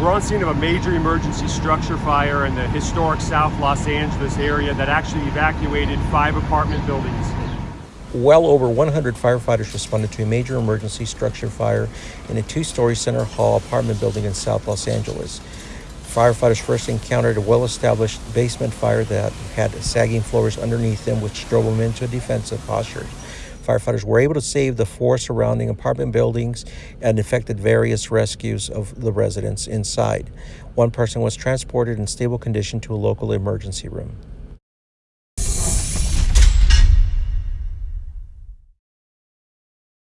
We're on scene of a major emergency structure fire in the historic South Los Angeles area that actually evacuated five apartment buildings. Well over 100 firefighters responded to a major emergency structure fire in a two-story Center Hall apartment building in South Los Angeles. Firefighters first encountered a well-established basement fire that had sagging floors underneath them, which drove them into a defensive posture. Firefighters were able to save the four surrounding apartment buildings and effected various rescues of the residents inside. One person was transported in stable condition to a local emergency room.